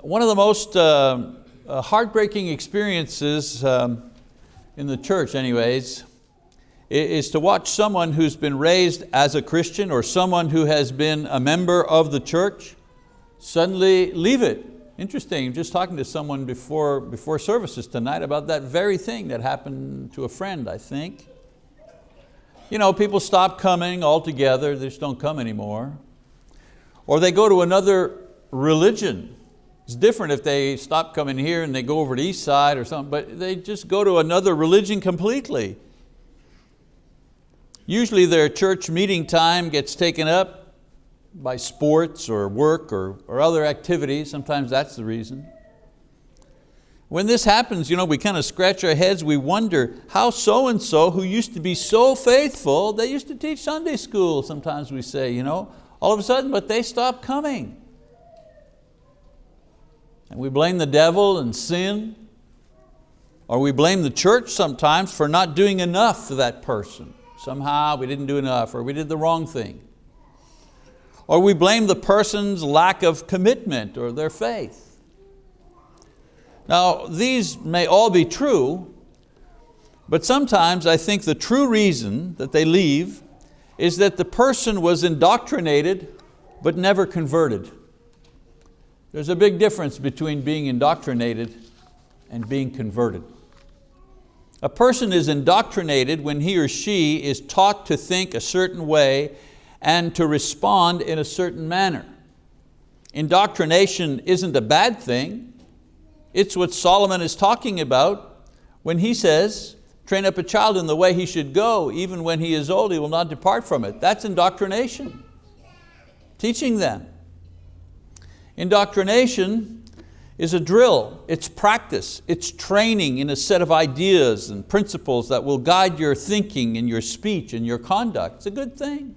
One of the most uh, uh, heartbreaking experiences um, in the church anyways, is to watch someone who's been raised as a Christian or someone who has been a member of the church suddenly leave it. Interesting, just talking to someone before, before services tonight about that very thing that happened to a friend, I think. You know, people stop coming altogether, they just don't come anymore. Or they go to another religion it's different if they stop coming here and they go over to East Side or something, but they just go to another religion completely. Usually their church meeting time gets taken up by sports or work or, or other activities. Sometimes that's the reason. When this happens, you know, we kind of scratch our heads, we wonder how so-and-so who used to be so faithful, they used to teach Sunday school, sometimes we say, you know, all of a sudden, but they stopped coming. And we blame the devil and sin, or we blame the church sometimes for not doing enough for that person. Somehow we didn't do enough, or we did the wrong thing. Or we blame the person's lack of commitment or their faith. Now, these may all be true, but sometimes I think the true reason that they leave is that the person was indoctrinated but never converted. There's a big difference between being indoctrinated and being converted. A person is indoctrinated when he or she is taught to think a certain way and to respond in a certain manner. Indoctrination isn't a bad thing. It's what Solomon is talking about when he says, train up a child in the way he should go, even when he is old, he will not depart from it. That's indoctrination, teaching them. Indoctrination is a drill, it's practice, it's training in a set of ideas and principles that will guide your thinking and your speech and your conduct. It's a good thing.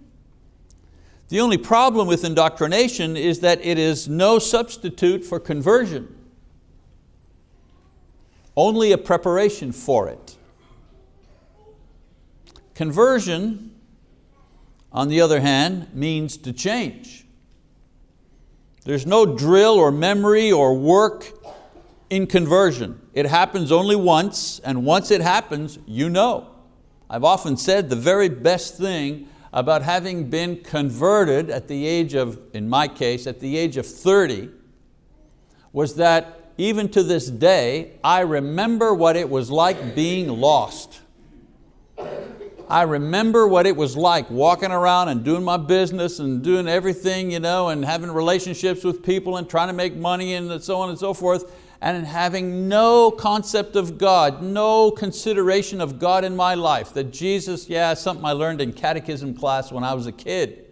The only problem with indoctrination is that it is no substitute for conversion, only a preparation for it. Conversion, on the other hand, means to change. There's no drill or memory or work in conversion. It happens only once, and once it happens, you know. I've often said the very best thing about having been converted at the age of, in my case, at the age of 30, was that even to this day, I remember what it was like being lost. I remember what it was like walking around and doing my business and doing everything you know, and having relationships with people and trying to make money and so on and so forth and having no concept of God, no consideration of God in my life. That Jesus, yeah, something I learned in catechism class when I was a kid.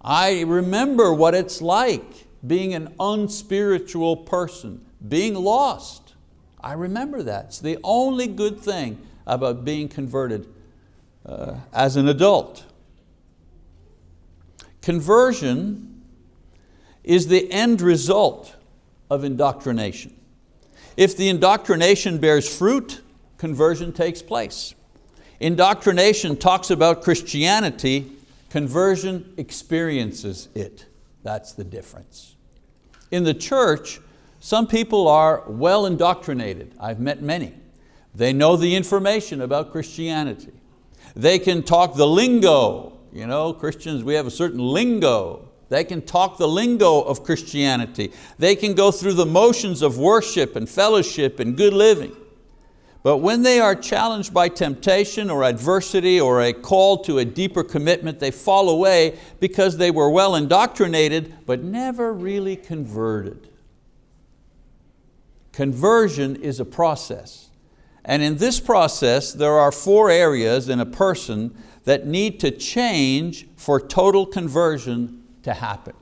I remember what it's like being an unspiritual person, being lost. I remember that. It's the only good thing about being converted uh, as an adult. Conversion is the end result of indoctrination. If the indoctrination bears fruit, conversion takes place. Indoctrination talks about Christianity, conversion experiences it. That's the difference. In the church, some people are well indoctrinated. I've met many. They know the information about Christianity. They can talk the lingo. You know, Christians, we have a certain lingo. They can talk the lingo of Christianity. They can go through the motions of worship and fellowship and good living. But when they are challenged by temptation or adversity or a call to a deeper commitment, they fall away because they were well indoctrinated but never really converted. Conversion is a process. And in this process, there are four areas in a person that need to change for total conversion to happen.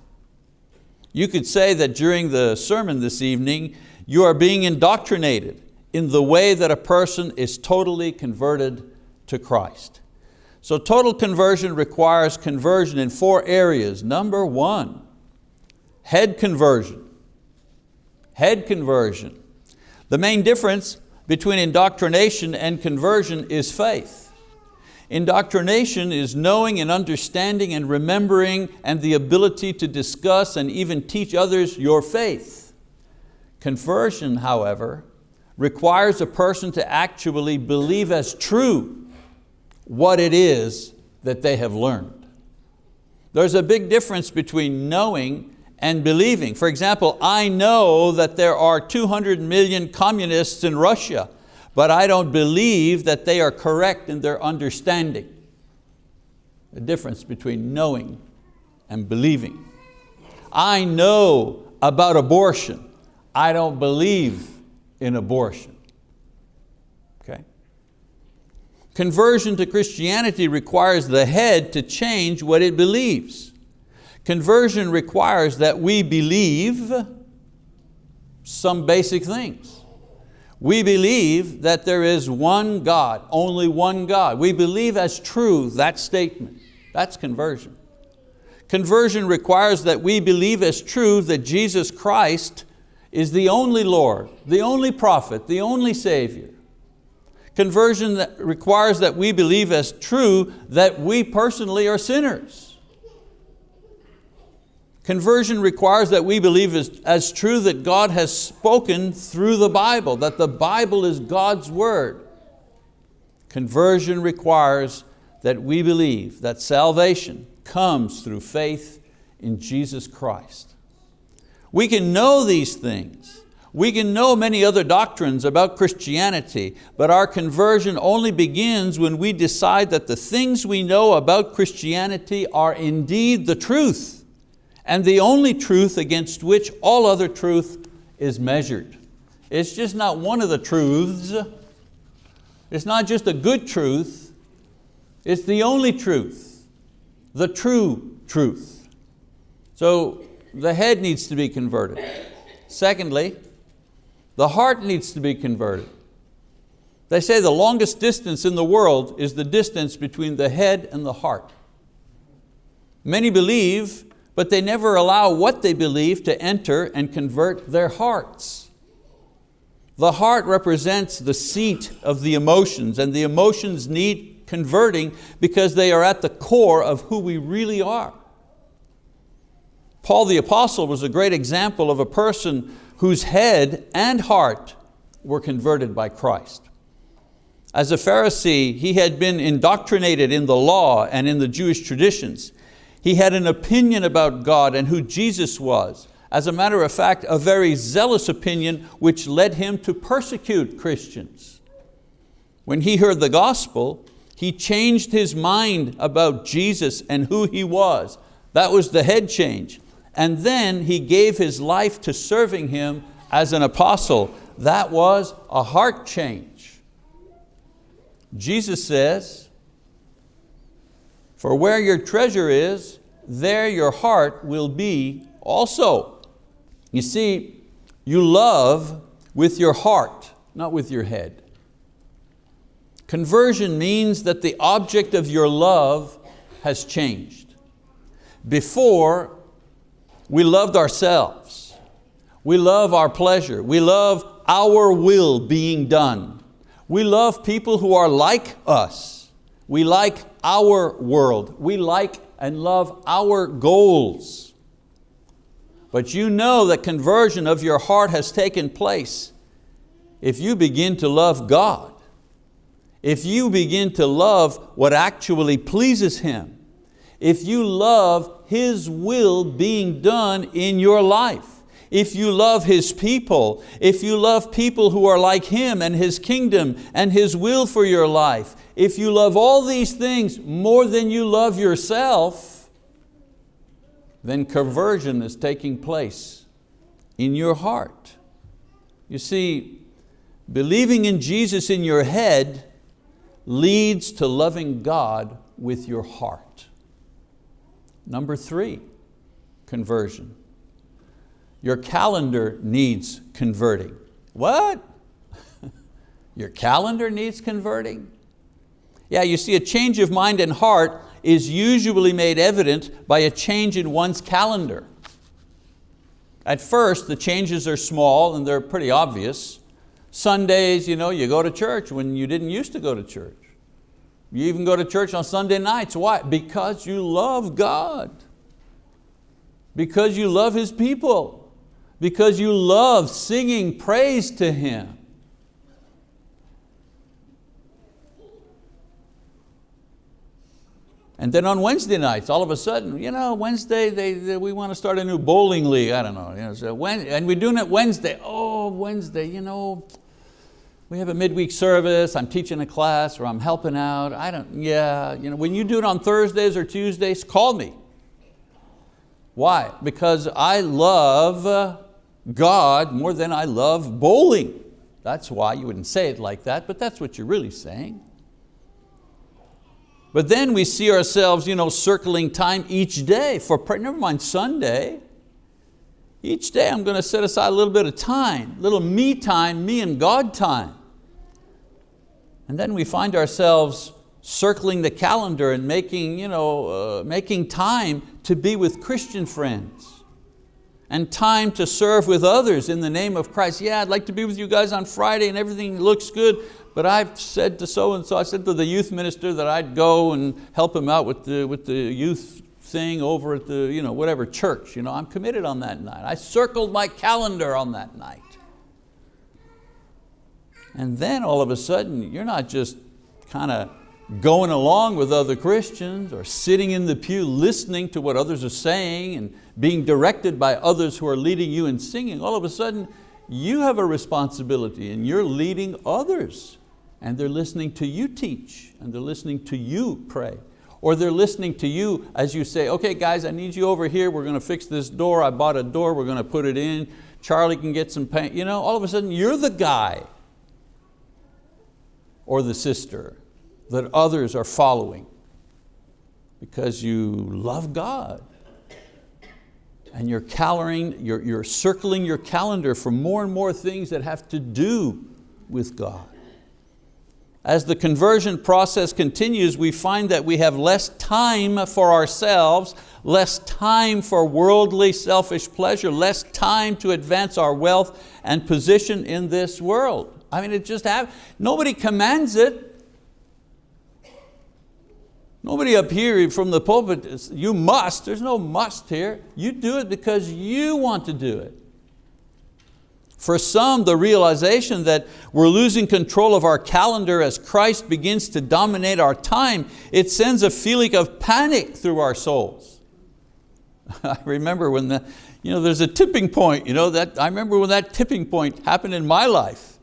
You could say that during the sermon this evening, you are being indoctrinated in the way that a person is totally converted to Christ. So total conversion requires conversion in four areas. Number one, head conversion. Head conversion. The main difference between indoctrination and conversion is faith. Indoctrination is knowing and understanding and remembering and the ability to discuss and even teach others your faith. Conversion, however, requires a person to actually believe as true what it is that they have learned. There's a big difference between knowing and believing. For example, I know that there are 200 million communists in Russia, but I don't believe that they are correct in their understanding. The difference between knowing and believing. I know about abortion. I don't believe in abortion. Okay? Conversion to Christianity requires the head to change what it believes. Conversion requires that we believe some basic things. We believe that there is one God, only one God. We believe as true that statement. That's conversion. Conversion requires that we believe as true that Jesus Christ is the only Lord, the only prophet, the only Savior. Conversion that requires that we believe as true that we personally are sinners. Conversion requires that we believe as, as true that God has spoken through the Bible, that the Bible is God's word. Conversion requires that we believe that salvation comes through faith in Jesus Christ. We can know these things. We can know many other doctrines about Christianity, but our conversion only begins when we decide that the things we know about Christianity are indeed the truth and the only truth against which all other truth is measured. It's just not one of the truths. It's not just a good truth. It's the only truth, the true truth. So the head needs to be converted. Secondly, the heart needs to be converted. They say the longest distance in the world is the distance between the head and the heart. Many believe but they never allow what they believe to enter and convert their hearts. The heart represents the seat of the emotions and the emotions need converting because they are at the core of who we really are. Paul the apostle was a great example of a person whose head and heart were converted by Christ. As a Pharisee, he had been indoctrinated in the law and in the Jewish traditions. He had an opinion about God and who Jesus was. As a matter of fact, a very zealous opinion which led him to persecute Christians. When he heard the gospel, he changed his mind about Jesus and who He was. That was the head change. And then he gave his life to serving Him as an apostle. That was a heart change. Jesus says, for where your treasure is, there your heart will be also. You see, you love with your heart, not with your head. Conversion means that the object of your love has changed. Before, we loved ourselves. We love our pleasure. We love our will being done. We love people who are like us. We like our world. We like and love our goals. But you know that conversion of your heart has taken place if you begin to love God, if you begin to love what actually pleases Him, if you love His will being done in your life if you love His people, if you love people who are like Him and His kingdom and His will for your life, if you love all these things more than you love yourself, then conversion is taking place in your heart. You see, believing in Jesus in your head leads to loving God with your heart. Number three, conversion. Your calendar needs converting. What? Your calendar needs converting? Yeah, you see a change of mind and heart is usually made evident by a change in one's calendar. At first, the changes are small and they're pretty obvious. Sundays, you, know, you go to church when you didn't used to go to church. You even go to church on Sunday nights. Why? Because you love God. Because you love His people. Because you love singing praise to Him. And then on Wednesday nights, all of a sudden, you know, Wednesday, they, they, we want to start a new bowling league, I don't know. You know so when, and we're doing it Wednesday. Oh, Wednesday, you know, we have a midweek service, I'm teaching a class or I'm helping out. I don't, yeah, you know, when you do it on Thursdays or Tuesdays, call me. Why? Because I love God more than I love bowling. That's why you wouldn't say it like that, but that's what you're really saying. But then we see ourselves you know, circling time each day for prayer, never mind Sunday. Each day I'm going to set aside a little bit of time, little me time, me and God time. And then we find ourselves circling the calendar and making, you know, uh, making time to be with Christian friends and time to serve with others in the name of Christ. Yeah, I'd like to be with you guys on Friday and everything looks good, but I've said to so-and-so, I said to the youth minister that I'd go and help him out with the, with the youth thing over at the you know, whatever church. You know, I'm committed on that night. I circled my calendar on that night. And then all of a sudden, you're not just kind of going along with other Christians or sitting in the pew listening to what others are saying and being directed by others who are leading you in singing. All of a sudden, you have a responsibility and you're leading others and they're listening to you teach and they're listening to you pray. Or they're listening to you as you say, okay guys, I need you over here, we're going to fix this door, I bought a door, we're going to put it in, Charlie can get some paint. You know, all of a sudden you're the guy or the sister that others are following because you love God and you're, caloring, you're, you're circling your calendar for more and more things that have to do with God. As the conversion process continues, we find that we have less time for ourselves, less time for worldly selfish pleasure, less time to advance our wealth and position in this world. I mean, it just have, nobody commands it. Nobody up here from the pulpit, you must, there's no must here. You do it because you want to do it. For some, the realization that we're losing control of our calendar as Christ begins to dominate our time, it sends a feeling of panic through our souls. I remember when the, you know, there's a tipping point, you know, that, I remember when that tipping point happened in my life.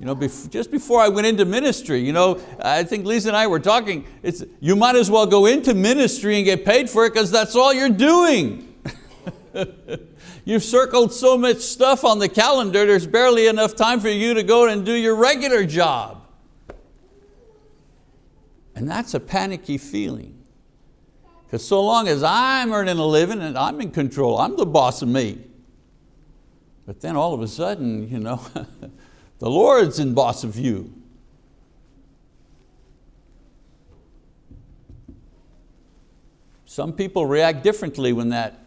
You know, bef just before I went into ministry, you know, I think Lisa and I were talking, it's, you might as well go into ministry and get paid for it because that's all you're doing. You've circled so much stuff on the calendar, there's barely enough time for you to go and do your regular job. And that's a panicky feeling. Because so long as I'm earning a living and I'm in control, I'm the boss of me. But then all of a sudden, you know, the Lord's in boss of you. Some people react differently when that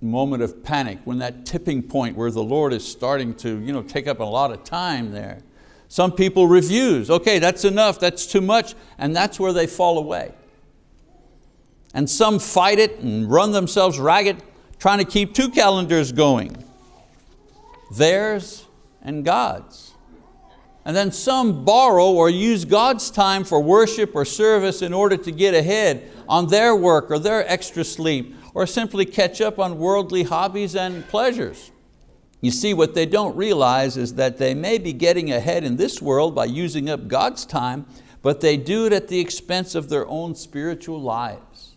moment of panic, when that tipping point where the Lord is starting to you know, take up a lot of time there. Some people refuse, okay, that's enough, that's too much, and that's where they fall away. And some fight it and run themselves ragged, trying to keep two calendars going, theirs and God's. And then some borrow or use God's time for worship or service in order to get ahead on their work or their extra sleep or simply catch up on worldly hobbies and pleasures. You see, what they don't realize is that they may be getting ahead in this world by using up God's time, but they do it at the expense of their own spiritual lives.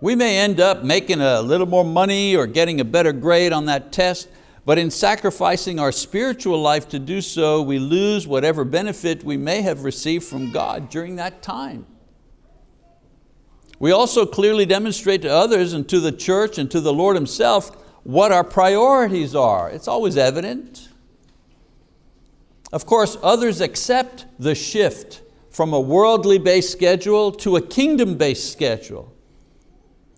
We may end up making a little more money or getting a better grade on that test, but in sacrificing our spiritual life to do so, we lose whatever benefit we may have received from God during that time. We also clearly demonstrate to others and to the church and to the Lord Himself what our priorities are. It's always evident. Of course, others accept the shift from a worldly based schedule to a kingdom based schedule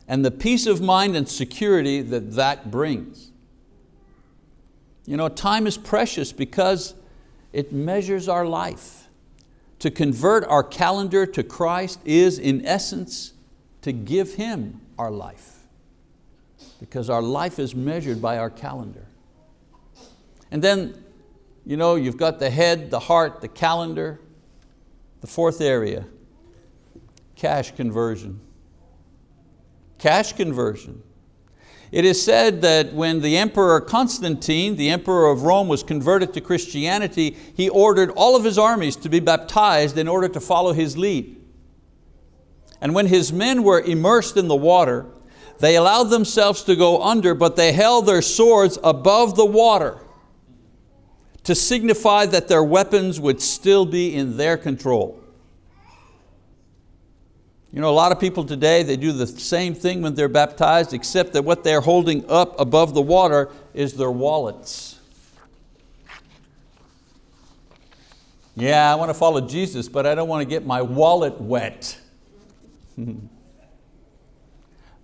and the peace of mind and security that that brings. You know, time is precious because it measures our life. to convert our calendar to Christ is in essence to give Him our life because our life is measured by our calendar. And then you know, you've got the head, the heart, the calendar. The fourth area, cash conversion. Cash conversion. It is said that when the Emperor Constantine, the Emperor of Rome, was converted to Christianity, he ordered all of his armies to be baptized in order to follow his lead. And when his men were immersed in the water, they allowed themselves to go under, but they held their swords above the water to signify that their weapons would still be in their control. You know, a lot of people today, they do the same thing when they're baptized, except that what they're holding up above the water is their wallets. Yeah, I want to follow Jesus, but I don't want to get my wallet wet.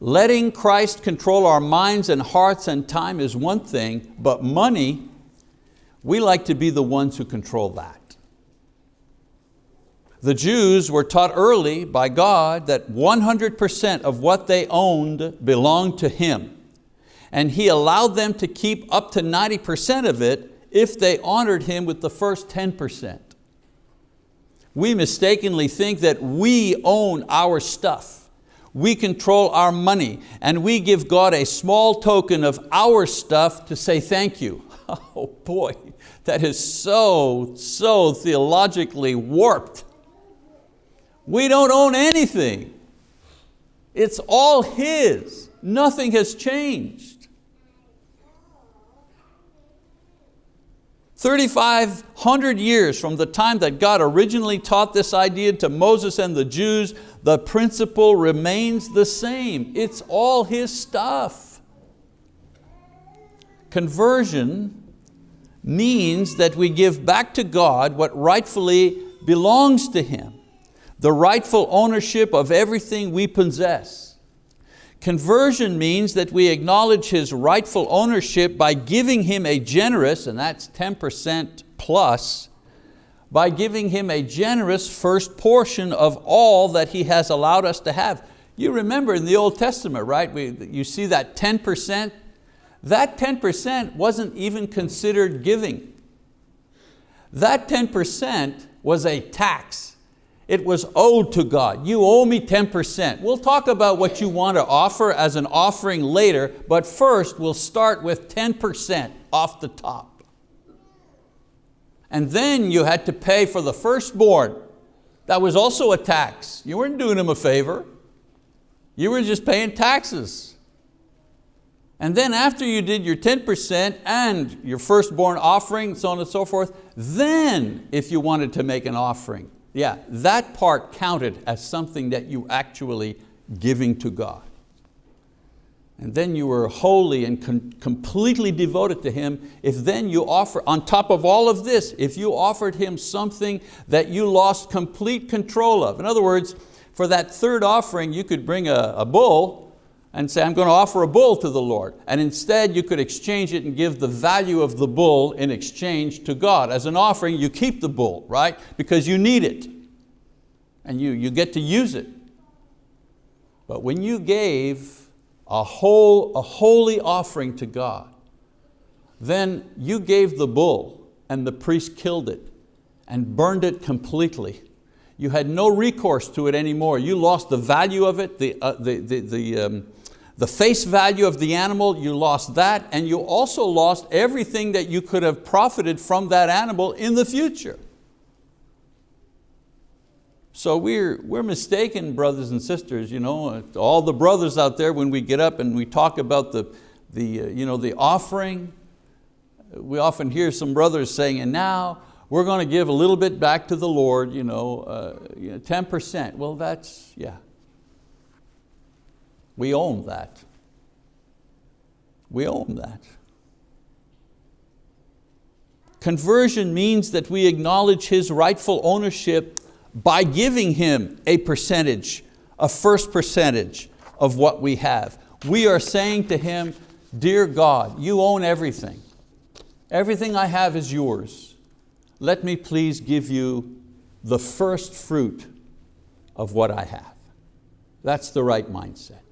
Letting Christ control our minds and hearts and time is one thing, but money, we like to be the ones who control that. The Jews were taught early by God that 100% of what they owned belonged to Him. And He allowed them to keep up to 90% of it if they honored Him with the first 10%. We mistakenly think that we own our stuff. We control our money and we give God a small token of our stuff to say thank you. Oh boy, that is so, so theologically warped. We don't own anything. It's all His. Nothing has changed. 3,500 years from the time that God originally taught this idea to Moses and the Jews, the principle remains the same. It's all His stuff. Conversion means that we give back to God what rightfully belongs to Him the rightful ownership of everything we possess. Conversion means that we acknowledge His rightful ownership by giving Him a generous, and that's 10% plus, by giving Him a generous first portion of all that He has allowed us to have. You remember in the Old Testament, right? We, you see that 10%? That 10% wasn't even considered giving. That 10% was a tax. It was owed to God. You owe me 10%. We'll talk about what you want to offer as an offering later, but first we'll start with 10% off the top. And then you had to pay for the firstborn. That was also a tax. You weren't doing him a favor. You were just paying taxes. And then after you did your 10% and your firstborn offering, so on and so forth, then if you wanted to make an offering, yeah, that part counted as something that you actually giving to God. And then you were wholly and completely devoted to Him. If then you offer, on top of all of this, if you offered Him something that you lost complete control of. In other words, for that third offering, you could bring a, a bull and say, I'm going to offer a bull to the Lord. And instead you could exchange it and give the value of the bull in exchange to God. As an offering, you keep the bull, right? Because you need it. And you, you get to use it. But when you gave a, whole, a holy offering to God, then you gave the bull and the priest killed it and burned it completely. You had no recourse to it anymore. You lost the value of it, the, uh, the, the, the, um, the face value of the animal, you lost that, and you also lost everything that you could have profited from that animal in the future. So we're, we're mistaken, brothers and sisters, you know, all the brothers out there when we get up and we talk about the, the, uh, you know, the offering, we often hear some brothers saying, and now we're going to give a little bit back to the Lord, you know, uh, 10%. Well, that's, yeah, we own that. We own that. Conversion means that we acknowledge His rightful ownership by giving Him a percentage, a first percentage of what we have. We are saying to Him, dear God, you own everything. Everything I have is yours. Let me please give you the first fruit of what I have. That's the right mindset.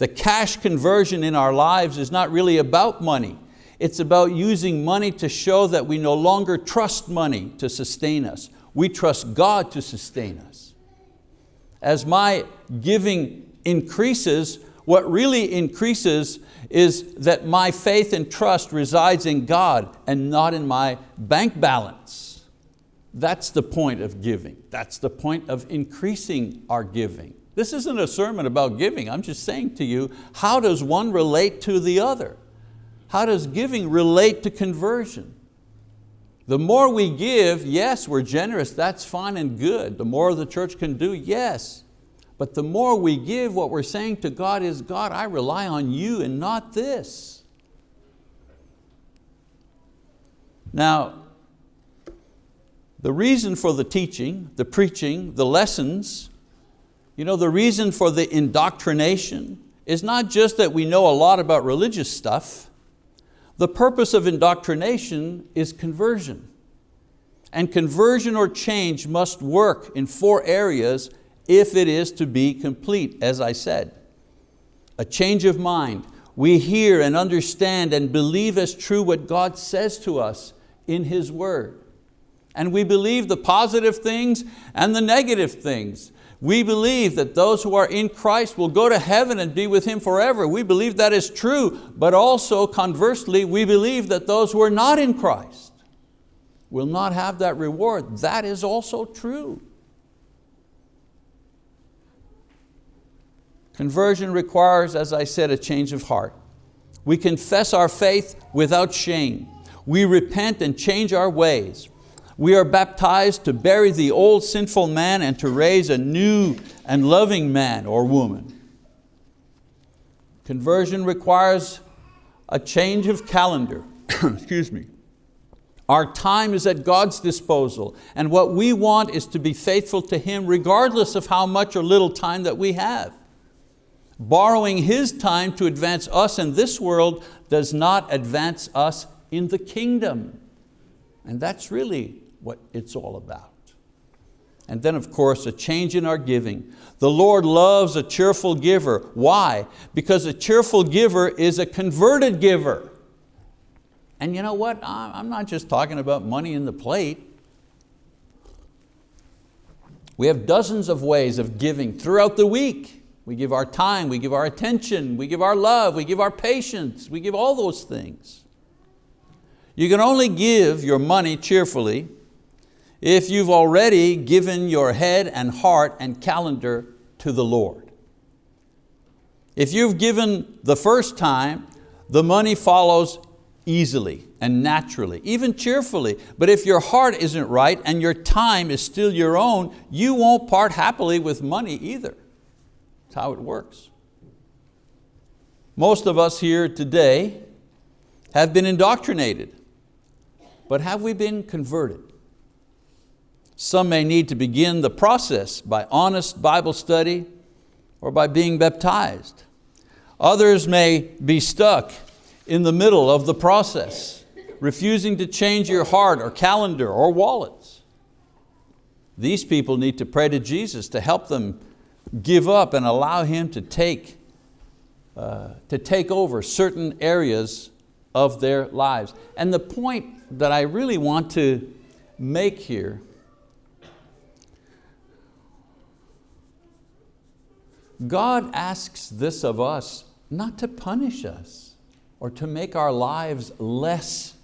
The cash conversion in our lives is not really about money. It's about using money to show that we no longer trust money to sustain us. We trust God to sustain us. As my giving increases, what really increases is that my faith and trust resides in God and not in my bank balance. That's the point of giving. That's the point of increasing our giving. This isn't a sermon about giving. I'm just saying to you, how does one relate to the other? How does giving relate to conversion? The more we give, yes, we're generous, that's fine and good. The more the church can do, yes. But the more we give, what we're saying to God is, God, I rely on you and not this. Now, the reason for the teaching, the preaching, the lessons, you know, the reason for the indoctrination is not just that we know a lot about religious stuff. The purpose of indoctrination is conversion. And conversion or change must work in four areas if it is to be complete, as I said. A change of mind. We hear and understand and believe as true what God says to us in His word. And we believe the positive things and the negative things. We believe that those who are in Christ will go to heaven and be with Him forever. We believe that is true, but also conversely, we believe that those who are not in Christ will not have that reward. That is also true. Conversion requires, as I said, a change of heart. We confess our faith without shame. We repent and change our ways. We are baptized to bury the old sinful man and to raise a new and loving man or woman. Conversion requires a change of calendar. Excuse me. Our time is at God's disposal and what we want is to be faithful to Him regardless of how much or little time that we have. Borrowing His time to advance us in this world does not advance us in the kingdom. And that's really what it's all about. And then of course, a change in our giving. The Lord loves a cheerful giver. Why? Because a cheerful giver is a converted giver. And you know what? I'm not just talking about money in the plate. We have dozens of ways of giving throughout the week. We give our time, we give our attention, we give our love, we give our patience, we give all those things. You can only give your money cheerfully if you've already given your head and heart and calendar to the Lord. If you've given the first time, the money follows easily and naturally, even cheerfully. But if your heart isn't right and your time is still your own, you won't part happily with money either. That's how it works. Most of us here today have been indoctrinated, but have we been converted? Some may need to begin the process by honest Bible study or by being baptized. Others may be stuck in the middle of the process, refusing to change your heart or calendar or wallets. These people need to pray to Jesus to help them give up and allow Him to take, uh, to take over certain areas of their lives. And the point that I really want to make here God asks this of us not to punish us or to make our lives less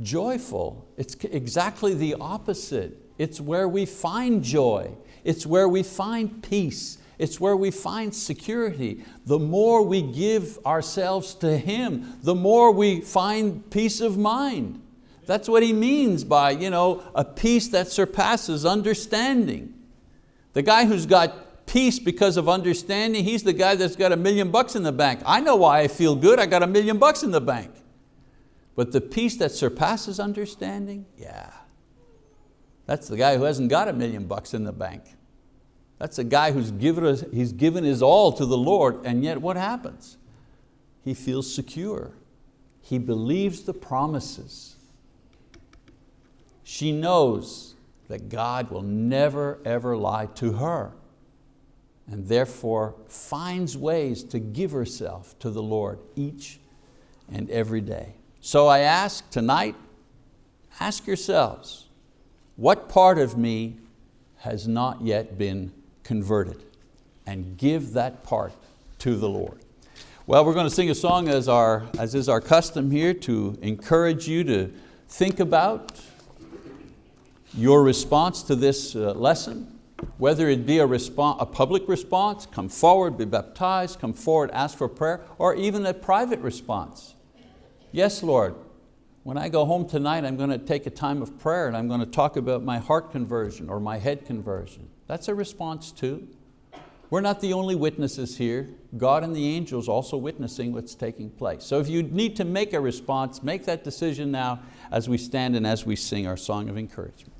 joyful. It's exactly the opposite. It's where we find joy. It's where we find peace. It's where we find security. The more we give ourselves to Him, the more we find peace of mind. That's what he means by you know, a peace that surpasses understanding. The guy who's got peace because of understanding, he's the guy that's got a million bucks in the bank. I know why I feel good, I got a million bucks in the bank. But the peace that surpasses understanding, yeah. That's the guy who hasn't got a million bucks in the bank. That's a guy who's given, he's given his all to the Lord and yet what happens? He feels secure. He believes the promises. She knows that God will never ever lie to her and therefore finds ways to give herself to the Lord each and every day. So I ask tonight, ask yourselves, what part of me has not yet been converted? And give that part to the Lord. Well, we're going to sing a song as, our, as is our custom here to encourage you to think about your response to this uh, lesson, whether it be a, response, a public response, come forward, be baptized, come forward, ask for prayer, or even a private response. Yes, Lord, when I go home tonight, I'm going to take a time of prayer and I'm going to talk about my heart conversion or my head conversion. That's a response too. We're not the only witnesses here. God and the angels also witnessing what's taking place. So if you need to make a response, make that decision now as we stand and as we sing our song of encouragement.